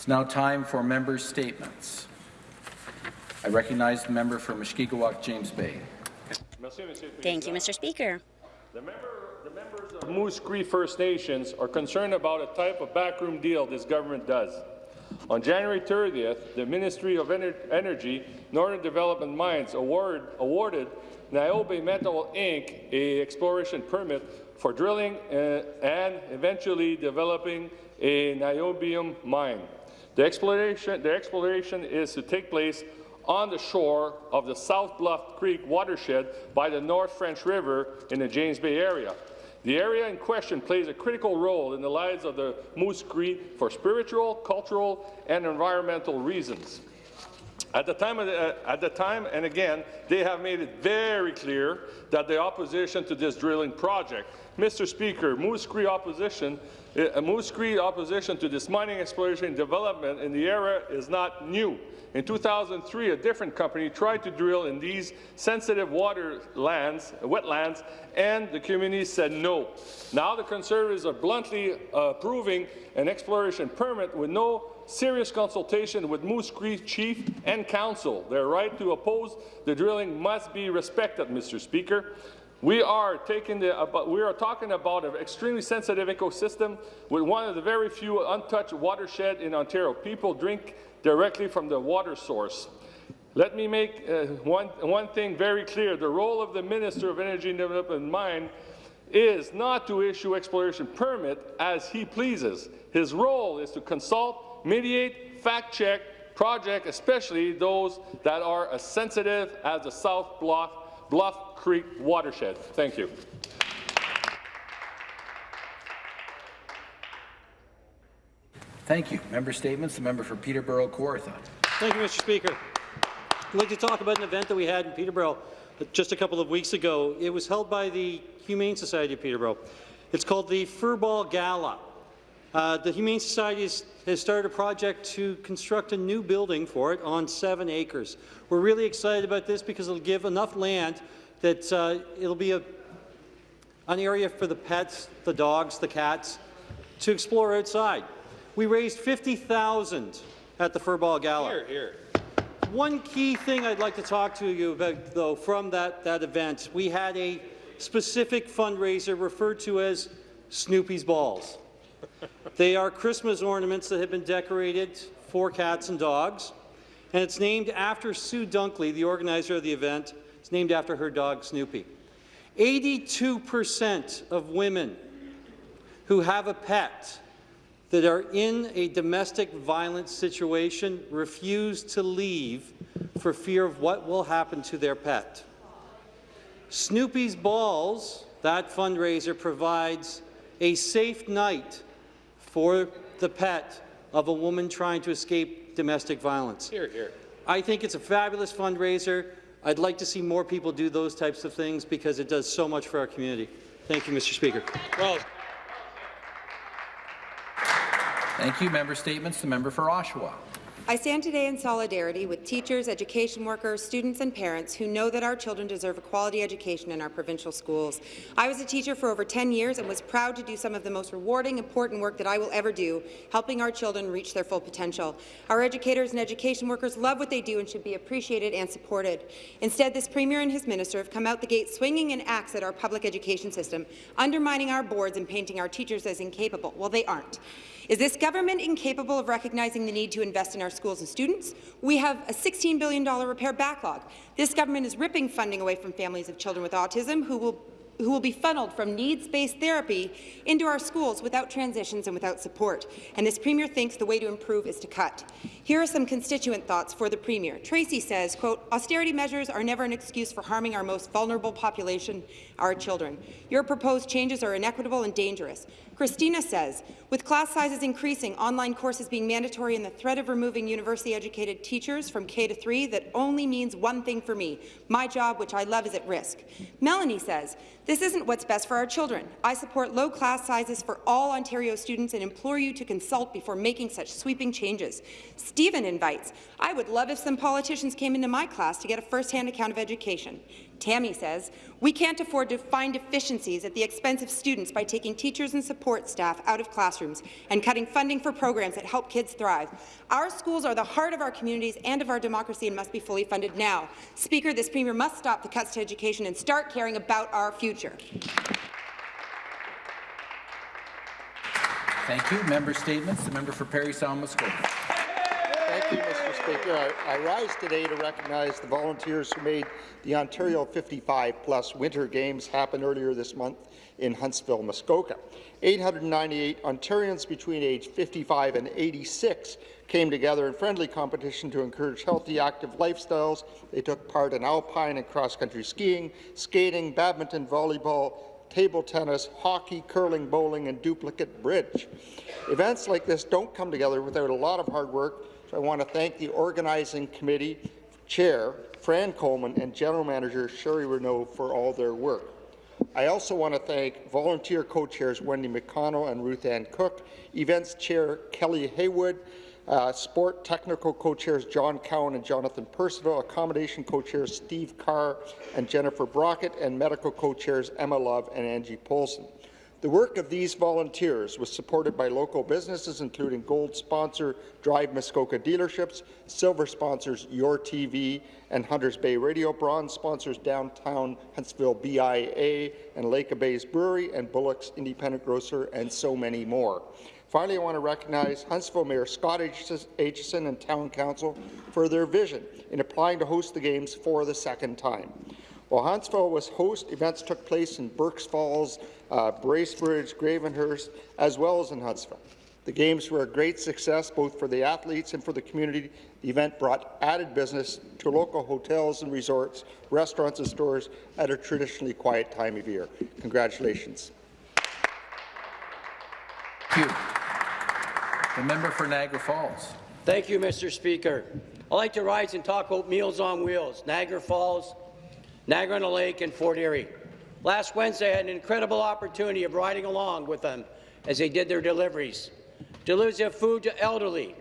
It's now time for members' statements. I recognize the member for Mushkegowuk, James Bay. Thank you, Mr. Speaker. The, member, the members of Moose Cree First Nations are concerned about a type of backroom deal this government does. On January 30th, the Ministry of Ener Energy, Northern Development Mines award, awarded NioBay Metal Inc. a exploration permit for drilling uh, and eventually developing a niobium mine. The exploration, the exploration is to take place on the shore of the South Bluff Creek watershed by the North French River in the James Bay area. The area in question plays a critical role in the lives of the Moose Cree for spiritual, cultural, and environmental reasons. At the, time the, uh, at the time, and again, they have made it very clear that the opposition to this drilling project. Mr. Speaker, Moose Cree opposition, uh, Moose Cree opposition to this mining exploration and development in the area is not new. In 2003, a different company tried to drill in these sensitive water lands, wetlands, and the community said no. Now the Conservatives are bluntly uh, approving an exploration permit with no serious consultation with Moose Cree Chief and Council. Their right to oppose the drilling must be respected, Mr. Speaker. We are, taking the, we are talking about an extremely sensitive ecosystem with one of the very few untouched watershed in Ontario. People drink directly from the water source. Let me make uh, one, one thing very clear. The role of the Minister of Energy and Development and Mine is not to issue exploration permit as he pleases. His role is to consult, mediate, fact-check projects, especially those that are as sensitive as the South Bluff, Bluff Creek watershed. Thank you. Thank you. Member statements. The member for Peterborough, Kawartha. Thank you, Mr. Speaker. I'd like to talk about an event that we had in Peterborough uh, just a couple of weeks ago. It was held by the Humane Society of Peterborough. It's called the Furball Gala. Uh, the Humane Society has, has, started a project to construct a new building for it on seven acres. We're really excited about this because it'll give enough land that uh, it'll be a, an area for the pets, the dogs, the cats, to explore outside. We raised 50000 at the Furball Gala. Here, here. One key thing I'd like to talk to you about, though, from that, that event, we had a specific fundraiser referred to as Snoopy's Balls. They are Christmas ornaments that have been decorated for cats and dogs, and it's named after Sue Dunkley, the organizer of the event. It's named after her dog, Snoopy. 82% of women who have a pet that are in a domestic violence situation refuse to leave for fear of what will happen to their pet. Snoopy's Balls, that fundraiser, provides a safe night for the pet of a woman trying to escape domestic violence. Here, here. I think it's a fabulous fundraiser. I'd like to see more people do those types of things because it does so much for our community. Thank you, Mr. Speaker. Well, Thank you. Member statements. The member for Oshawa. I stand today in solidarity with teachers, education workers, students and parents who know that our children deserve a quality education in our provincial schools. I was a teacher for over 10 years and was proud to do some of the most rewarding, important work that I will ever do, helping our children reach their full potential. Our educators and education workers love what they do and should be appreciated and supported. Instead, this Premier and his minister have come out the gate swinging an axe at our public education system, undermining our boards and painting our teachers as incapable. Well, they aren't. Is this government incapable of recognizing the need to invest in our schools and students? We have a $16 billion repair backlog. This government is ripping funding away from families of children with autism who will who will be funneled from needs-based therapy into our schools without transitions and without support. And this Premier thinks the way to improve is to cut. Here are some constituent thoughts for the Premier. Tracy says, quote, austerity measures are never an excuse for harming our most vulnerable population, our children. Your proposed changes are inequitable and dangerous. Christina says, with class sizes increasing, online courses being mandatory, and the threat of removing university-educated teachers from K to 3, that only means one thing for me. My job, which I love, is at risk. Melanie says, this isn't what's best for our children. I support low class sizes for all Ontario students and implore you to consult before making such sweeping changes. Stephen invites, I would love if some politicians came into my class to get a first-hand account of education. Tammy says, we can't afford to find efficiencies at the expense of students by taking teachers and support staff out of classrooms and cutting funding for programs that help kids thrive. Our schools are the heart of our communities and of our democracy and must be fully funded now. Speaker, this Premier must stop the cuts to education and start caring about our future. Thank you. Member statements. The member for Parry Sound. Thank you, Mr. Speaker. I, I rise today to recognize the volunteers who made the Ontario 55-plus Winter Games happen earlier this month in Huntsville, Muskoka. 898 Ontarians between age 55 and 86 came together in friendly competition to encourage healthy, active lifestyles. They took part in alpine and cross-country skiing, skating, badminton, volleyball, table tennis, hockey, curling, bowling, and duplicate bridge. Events like this don't come together without a lot of hard work, so I want to thank the organizing committee chair, Fran Coleman, and general manager Sherry Renault for all their work. I also want to thank volunteer co-chairs Wendy McConnell and Ruth Ann Cook, events chair Kelly Haywood, uh, sport technical co-chairs John Cowan and Jonathan Percival, accommodation co-chairs Steve Carr and Jennifer Brockett, and medical co-chairs Emma Love and Angie Polson. The work of these volunteers was supported by local businesses, including gold sponsor Drive Muskoka dealerships, silver sponsors Your TV and Hunters Bay Radio, bronze sponsors Downtown Huntsville BIA and Lake Bay's Brewery, and Bullock's Independent Grocer, and so many more. Finally, I want to recognize Huntsville Mayor Scott Aitchison and Town Council for their vision in applying to host the Games for the second time. While Huntsville was host, events took place in Burk's Falls, uh, Bracebridge, Gravenhurst, as well as in Huntsville. The Games were a great success both for the athletes and for the community. The event brought added business to local hotels and resorts, restaurants and stores at a traditionally quiet time of year. Congratulations. Thank you. The member for Niagara Falls. Thank you, Mr. Speaker. I'd like to rise and talk about Meals on Wheels, Niagara Falls, Niagara-on-the-Lake, and Fort Erie. Last Wednesday, I had an incredible opportunity of riding along with them as they did their deliveries. Deliveries of food to elderly,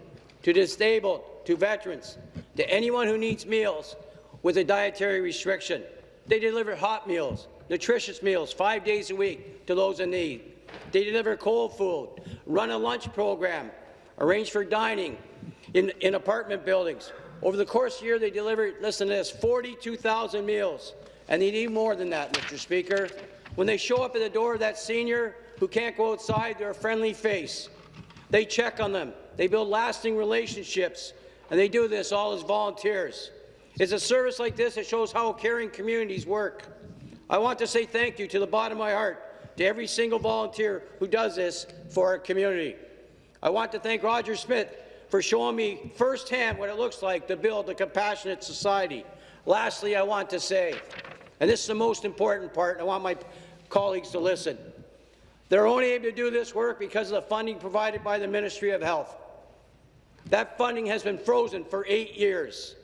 to disabled, to veterans, to anyone who needs meals with a dietary restriction. They deliver hot meals, nutritious meals, five days a week to those in need. They deliver cold food, run a lunch program, arrange for dining in, in apartment buildings. Over the course of the year, they delivered, listen to this, 42,000 meals. And they need more than that, Mr. Speaker. When they show up at the door of that senior who can't go outside, they're a friendly face. They check on them. They build lasting relationships. And they do this all as volunteers. It's a service like this that shows how caring communities work. I want to say thank you to the bottom of my heart to every single volunteer who does this for our community. I want to thank Roger Smith for showing me firsthand what it looks like to build a compassionate society. Lastly, I want to say, and this is the most important part, and I want my colleagues to listen, they're only able to do this work because of the funding provided by the Ministry of Health. That funding has been frozen for eight years.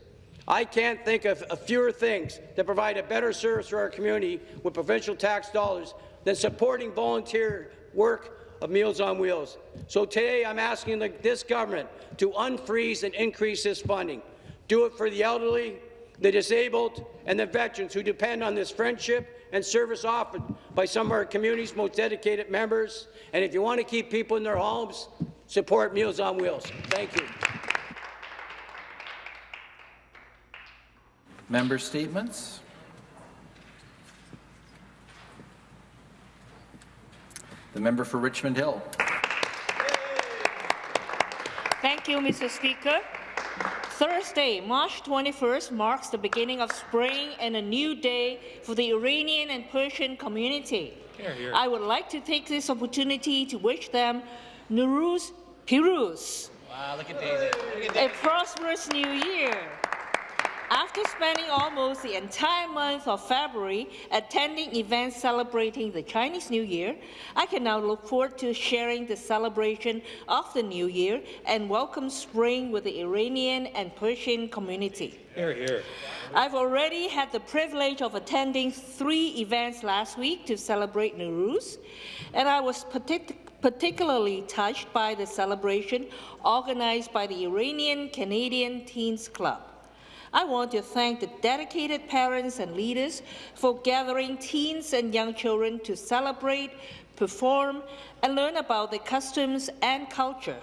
I can't think of fewer things that provide a better service for our community with provincial tax dollars than supporting volunteer work of Meals on Wheels. So today I'm asking the, this government to unfreeze and increase this funding. Do it for the elderly, the disabled, and the veterans who depend on this friendship and service offered by some of our community's most dedicated members. And if you want to keep people in their homes, support Meals on Wheels. Thank you. Member statements. The member for Richmond Hill. Thank you, Mr. Speaker. Thursday, March 21st, marks the beginning of spring and a new day for the Iranian and Persian community. Here, here. I would like to take this opportunity to wish them Nowruz Piruz, wow, look at Daisy. Look at Daisy. a prosperous new year. After spending almost the entire month of February attending events celebrating the Chinese New Year, I can now look forward to sharing the celebration of the New Year and welcome spring with the Iranian and Persian community. Here, here. I've already had the privilege of attending three events last week to celebrate Nowruz, and I was partic particularly touched by the celebration organized by the Iranian Canadian Teens Club. I want to thank the dedicated parents and leaders for gathering teens and young children to celebrate, perform, and learn about the customs and culture.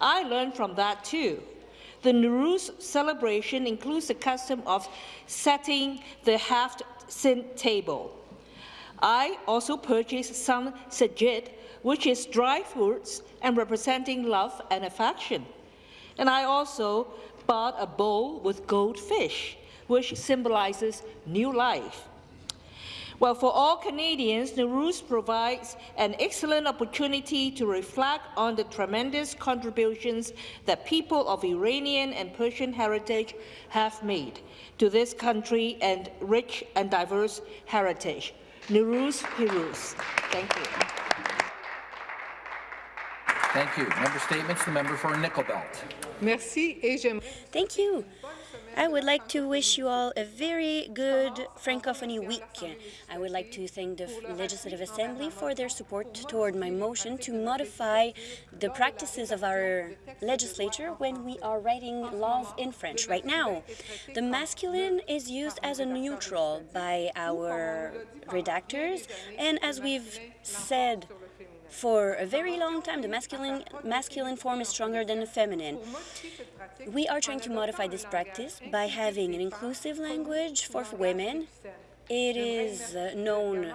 I learned from that too. The Nowruz celebration includes the custom of setting the haft sin table. I also purchased some senjed, which is dry fruits and representing love and affection. And I also bought a bowl with goldfish, which symbolizes new life. Well, for all Canadians, Nowruz provides an excellent opportunity to reflect on the tremendous contributions that people of Iranian and Persian heritage have made to this country and rich and diverse heritage. Nowruz Piruz. Thank you. Thank you. Member statements, the member for Nickel Belt. Merci et Thank you. I would like to wish you all a very good Francophonie week. I would like to thank the Legislative Assembly for their support toward my motion to modify the practices of our legislature when we are writing laws in French. Right now, the masculine is used as a neutral by our redactors, and as we've said for a very long time, the masculine, masculine form is stronger than the feminine. We are trying to modify this practice by having an inclusive language for women. It is known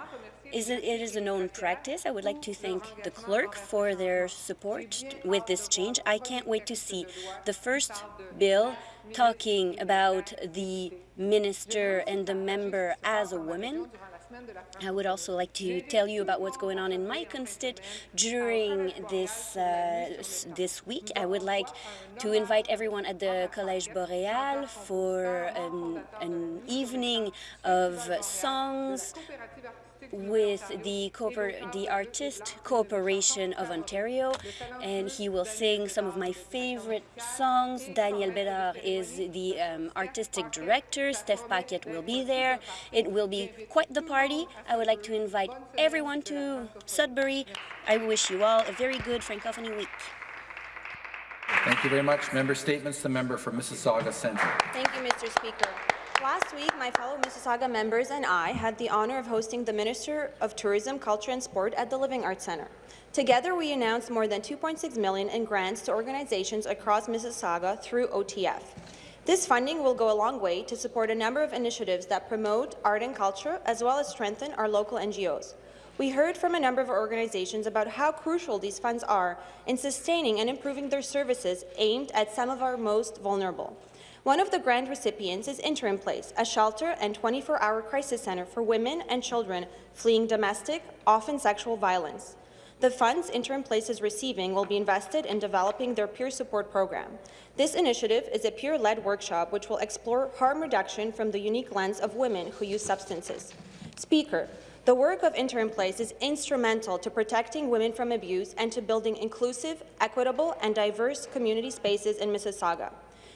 is it, it is a known practice. I would like to thank the clerk for their support with this change. I can't wait to see the first bill talking about the minister and the member as a woman. I would also like to tell you about what's going on in my constit during this uh, this week. I would like to invite everyone at the Collège Boréal for an, an evening of songs with the, the Artist Corporation of Ontario, and he will sing some of my favorite songs. Daniel Bedard is the um, artistic director. Steph Paquette will be there. It will be quite the party. I would like to invite everyone to Sudbury. I wish you all a very good Francophonie week. Thank you very much. Member statements, the member for Mississauga Centre. Thank you, Mr. Speaker. Last week, my fellow Mississauga members and I had the honour of hosting the Minister of Tourism, Culture and Sport at the Living Arts Centre. Together, we announced more than 2.6 million in grants to organizations across Mississauga through OTF. This funding will go a long way to support a number of initiatives that promote art and culture, as well as strengthen our local NGOs. We heard from a number of organizations about how crucial these funds are in sustaining and improving their services aimed at some of our most vulnerable. One of the grant recipients is Interim Place, a shelter and 24-hour crisis center for women and children fleeing domestic, often sexual violence. The funds Interim Place is receiving will be invested in developing their peer support program. This initiative is a peer-led workshop which will explore harm reduction from the unique lens of women who use substances. Speaker, the work of Interim Place is instrumental to protecting women from abuse and to building inclusive, equitable and diverse community spaces in Mississauga.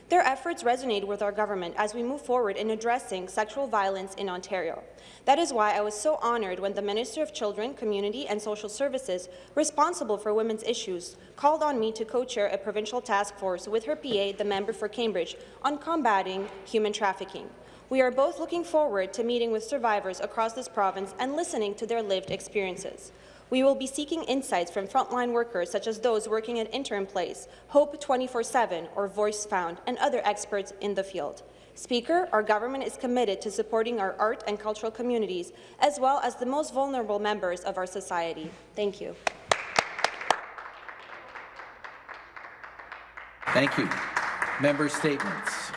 Their efforts resonate with our government as we move forward in addressing sexual violence in Ontario. That is why I was so honoured when the Minister of Children, Community and Social Services, responsible for women's issues, called on me to co-chair a provincial task force with her PA, the member for Cambridge, on combating human trafficking. We are both looking forward to meeting with survivors across this province and listening to their lived experiences. We will be seeking insights from frontline workers such as those working at Interim Place, Hope 24-7 or Voice Found, and other experts in the field. Speaker, our government is committed to supporting our art and cultural communities, as well as the most vulnerable members of our society. Thank you. Thank you. Member statements.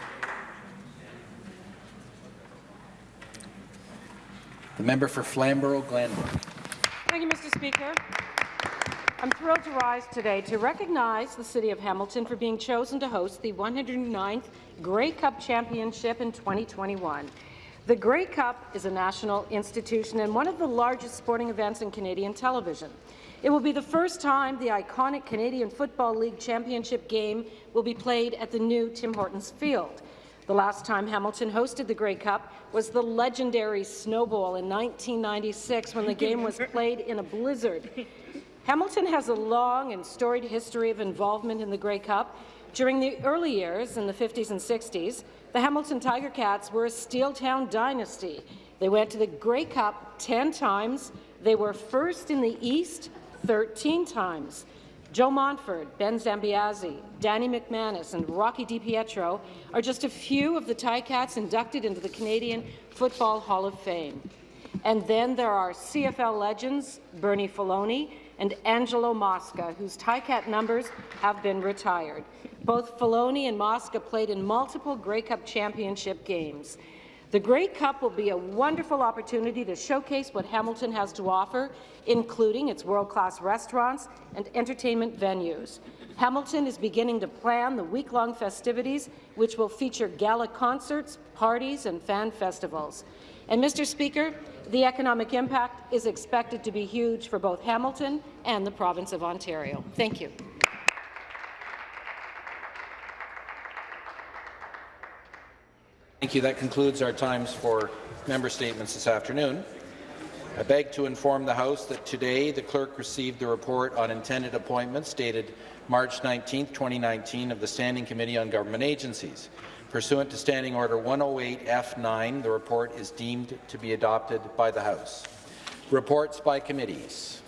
The member for Flamborough-Glanbrook. Thank you, Mr. Speaker. I'm thrilled to rise today to recognize the City of Hamilton for being chosen to host the 109th Grey Cup Championship in 2021. The Grey Cup is a national institution and one of the largest sporting events in Canadian television. It will be the first time the iconic Canadian Football League Championship game will be played at the new Tim Hortons Field. The last time Hamilton hosted the Grey Cup was the legendary snowball in 1996 when the game was played in a blizzard. Hamilton has a long and storied history of involvement in the Grey Cup, During the early years, in the 50s and 60s, the Hamilton Tiger Cats were a Steel Town dynasty. They went to the Grey Cup 10 times. They were first in the East 13 times. Joe Montford, Ben Zambiasi, Danny McManus, and Rocky DiPietro are just a few of the Ticats inducted into the Canadian Football Hall of Fame. And then there are CFL legends Bernie Faloney and Angelo Mosca, whose Ticat numbers have been retired. Both Filoni and Mosca played in multiple Grey Cup championship games. The Grey Cup will be a wonderful opportunity to showcase what Hamilton has to offer, including its world-class restaurants and entertainment venues. Hamilton is beginning to plan the week-long festivities, which will feature gala concerts, parties, and fan festivals. And, Mr. Speaker, the economic impact is expected to be huge for both Hamilton and the province of Ontario. Thank you. Thank you. That concludes our times for member statements this afternoon. I beg to inform the House that today the clerk received the report on intended appointments dated March 19, 2019 of the Standing Committee on Government Agencies. Pursuant to Standing Order 108F9, the report is deemed to be adopted by the House. Reports by committees.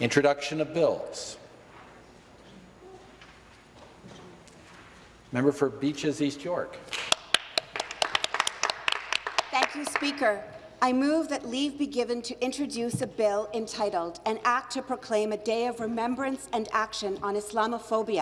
Introduction of bills. Member for Beaches East York. Thank you, Speaker. I move that leave be given to introduce a bill entitled An Act to Proclaim a Day of Remembrance and Action on Islamophobia